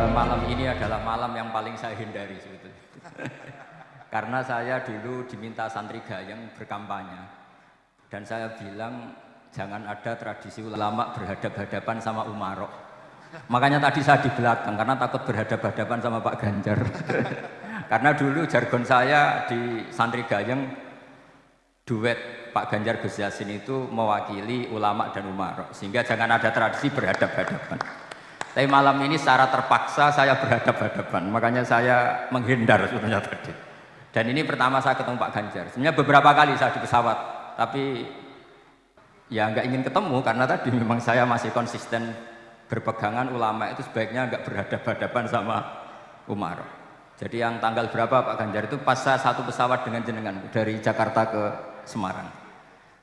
Eh, malam ini adalah malam yang paling saya hindari sebetulnya. Karena saya dulu diminta santri gayeng berkampanye. Dan saya bilang jangan ada tradisi ulama berhadap-hadapan sama Umarok. Makanya tadi saya di belakang karena takut berhadap-hadapan sama Pak Ganjar. karena dulu jargon saya di santri gayeng duet Pak Ganjar Gus Yasin itu mewakili ulama dan Umarok. Sehingga jangan ada tradisi berhadap-hadapan. Tapi malam ini secara terpaksa saya berhadap-hadapan, makanya saya menghindar sebenarnya tadi. Dan ini pertama saya ketemu Pak Ganjar. Sebenarnya beberapa kali saya di pesawat, tapi ya nggak ingin ketemu karena tadi memang saya masih konsisten berpegangan ulama itu sebaiknya nggak berhadap-hadapan sama Umar. Jadi yang tanggal berapa Pak Ganjar itu pas saya satu pesawat dengan jenengan dari Jakarta ke Semarang.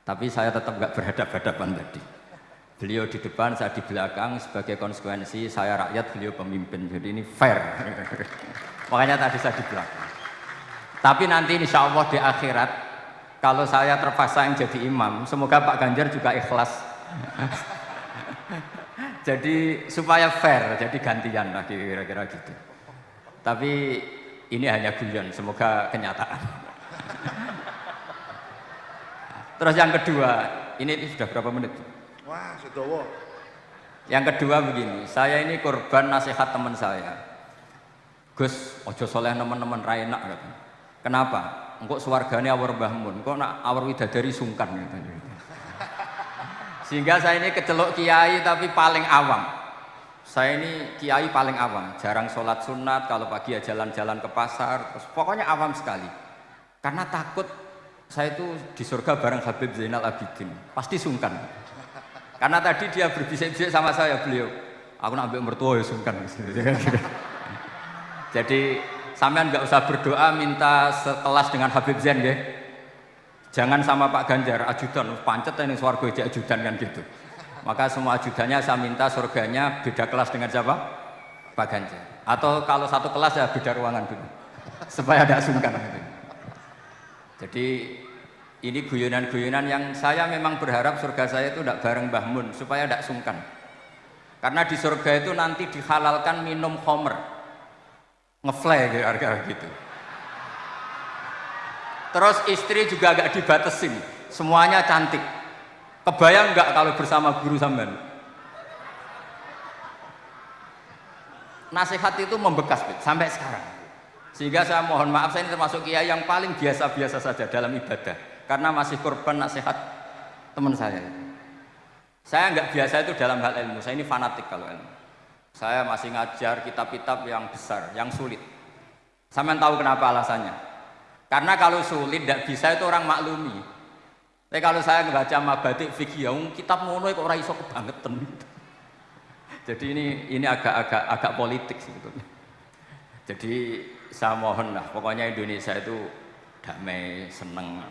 Tapi saya tetap nggak berhadap-hadapan tadi. Beliau di depan, saya di belakang sebagai konsekuensi saya rakyat, beliau pemimpin. Jadi ini fair. Makanya tadi saya di belakang. Tapi nanti insya Allah di akhirat, kalau saya terpaksa yang jadi imam, semoga Pak Ganjar juga ikhlas. jadi supaya fair, jadi gantian lah kira-kira gitu. Tapi ini hanya guyon, semoga kenyataan. Terus yang kedua, ini sudah berapa menit? Wah, sedowo. Yang kedua begini, saya ini korban nasihat teman saya. Gus, ojo soleh teman-teman raina gitu. Kenapa? Engkau suarganya awar bahmun, kok nak awar widadari sungkan gitu. Sehingga saya ini kecelok kiai tapi paling awam. Saya ini kiai paling awam, jarang sholat sunat, kalau pagi ya jalan-jalan ke pasar, terus pokoknya awam sekali. Karena takut saya itu di surga bareng Habib Zainal Abidin, pasti sungkan. Karena tadi dia berbisik-bisik sama saya beliau. Aku nak ambil mertua ya sungkan. Jadi sampean nggak usah berdoa minta sekelas dengan Habib Zain ya. Jangan sama Pak Ganjar ajudan pancet ini swargo jadi ajudan kan gitu. Maka semua ajudannya saya minta surganya beda kelas dengan siapa? Pak Ganjar. Atau kalau satu kelas ya beda ruangan dulu. Supaya ada sungkan. Jadi ini guyonan-guyonan yang saya memang berharap surga saya itu tidak bareng Mbah Mun supaya tidak sungkan. Karena di surga itu nanti dihalalkan minum homer. Ngefly gitu, gitu. Terus istri juga agak dibatesin. Semuanya cantik. Kebayang nggak kalau bersama guru sampean? Nasihat itu membekas sampai sekarang. Sehingga saya mohon maaf saya ini termasuk kiai yang paling biasa-biasa saja dalam ibadah karena masih korban nasihat teman saya. Saya nggak biasa itu dalam hal ilmu, saya ini fanatik kalau ilmu. Saya masih ngajar kitab-kitab yang besar, yang sulit. Saya tahu kenapa alasannya. Karena kalau sulit tidak bisa itu orang maklumi. Tapi kalau saya ngebaca mabadik fikih, yang kitab mono kok orang iso kebangetan. Jadi ini ini agak-agak agak politik sebetulnya. Jadi saya mohon lah, pokoknya Indonesia itu damai, seneng.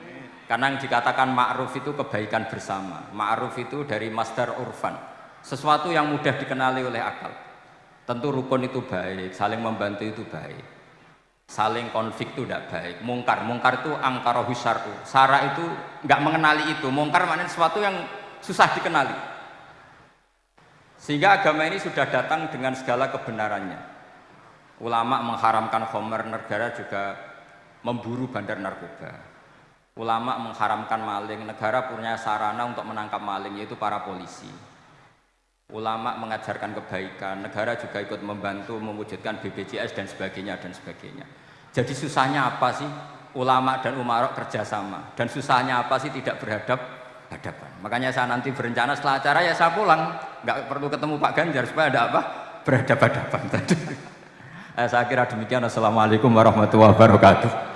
Karena yang dikatakan ma'ruf itu kebaikan bersama. Ma'ruf itu dari masdar urfan. Sesuatu yang mudah dikenali oleh akal. Tentu rukun itu baik, saling membantu itu baik. Saling konflik itu tidak baik. Mungkar, mungkar itu angkara husarku. Sara itu nggak mengenali itu. Mungkar maknanya sesuatu yang susah dikenali. Sehingga agama ini sudah datang dengan segala kebenarannya. Ulama mengharamkan homer, negara juga memburu bandar narkoba ulama mengharamkan maling, negara punya sarana untuk menangkap maling yaitu para polisi. Ulama mengajarkan kebaikan, negara juga ikut membantu mewujudkan BPJS dan sebagainya dan sebagainya. Jadi susahnya apa sih ulama dan umarok kerjasama dan susahnya apa sih tidak berhadap hadapan. Makanya saya nanti berencana setelah acara ya saya pulang, nggak perlu ketemu Pak Ganjar supaya ada apa berhadapan hadapan tadi. Eh, saya kira demikian. Assalamualaikum warahmatullahi wabarakatuh.